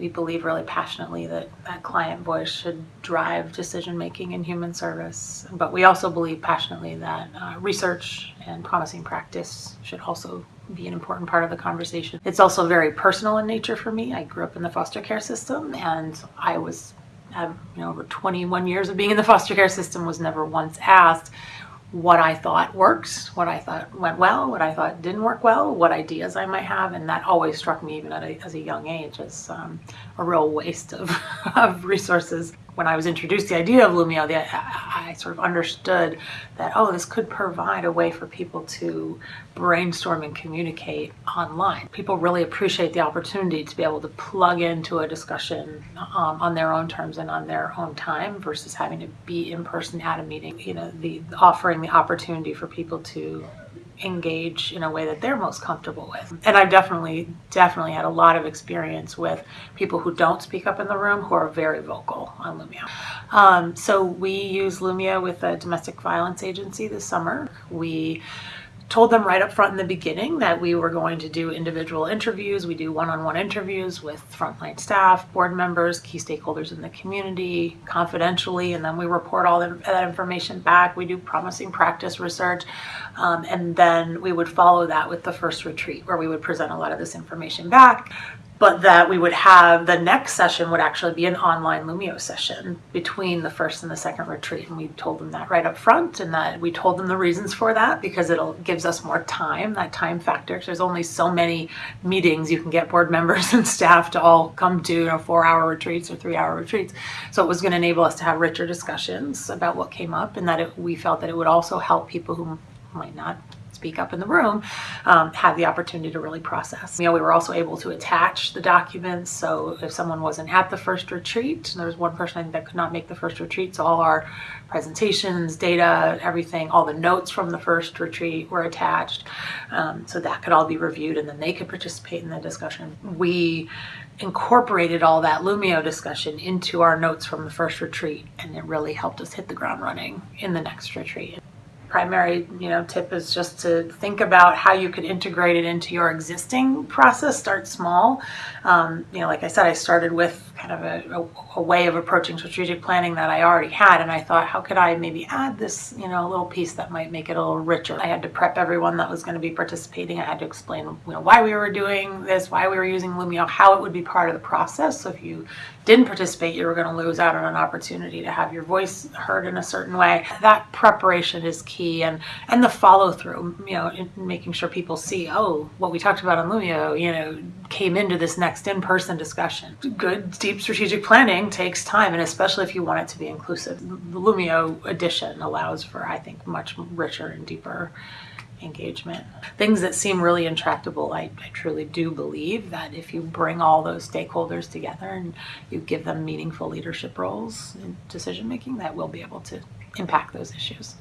We believe really passionately that that client voice should drive decision making in human service. But we also believe passionately that uh, research and promising practice should also be an important part of the conversation. It's also very personal in nature for me. I grew up in the foster care system and I was have you know over 21 years of being in the foster care system was never once asked what I thought works, what I thought went well, what I thought didn't work well, what ideas I might have, and that always struck me even at a, as a young age as um, a real waste of, of resources when I was introduced the idea of Loomio, the, I, I sort of understood that, oh, this could provide a way for people to brainstorm and communicate online. People really appreciate the opportunity to be able to plug into a discussion um, on their own terms and on their own time versus having to be in person at a meeting. You know, the offering the opportunity for people to engage in a way that they're most comfortable with. And I've definitely, definitely had a lot of experience with people who don't speak up in the room who are very vocal on Loomio. Um, so we use Loomio with a domestic violence agency this summer. We told them right up front in the beginning that we were going to do individual interviews. We do one-on-one interviews with frontline staff, board members, key stakeholders in the community, confidentially, and then we report all that information back. We do promising practice research, um, and then we would follow that with the first retreat where we would present a lot of this information back but that we would have the next session would actually be an online Loomio session between the first and the second retreat. And we told them that right up front and that we told them the reasons for that because it gives us more time, that time factor. There's only so many meetings you can get board members and staff to all come to, you know, four hour retreats or three hour retreats. So it was going to enable us to have richer discussions about what came up and that it, we felt that it would also help people who might not speak up in the room um, have the opportunity to really process. You know, we were also able to attach the documents. So if someone wasn't at the first retreat, there was one person I think that could not make the first retreat, so all our presentations, data, everything, all the notes from the first retreat were attached. Um, so that could all be reviewed and then they could participate in the discussion. We incorporated all that Loomio discussion into our notes from the first retreat and it really helped us hit the ground running in the next retreat primary you know tip is just to think about how you could integrate it into your existing process start small. Um, you know like I said I started with kind of a, a, a, way of approaching strategic planning that I already had and I thought how could I maybe add this you know a little piece that might make it a little richer? I had to prep everyone that was going to be participating. I had to explain you know why we were doing this why we were using Loomio how it would be part of the process. So if you didn't participate you were going to lose out on an opportunity to have your voice heard in a certain way. That preparation is key and and the follow-through you know making sure people see oh what we talked about on Loomio you know came into this next in-person discussion good deep strategic planning takes time, and especially if you want it to be inclusive. The Loomio edition allows for, I think, much richer and deeper engagement. Things that seem really intractable, I, I, truly do believe that if you bring all those stakeholders together and you give them meaningful leadership roles in decision making, that we'll be able to impact those issues.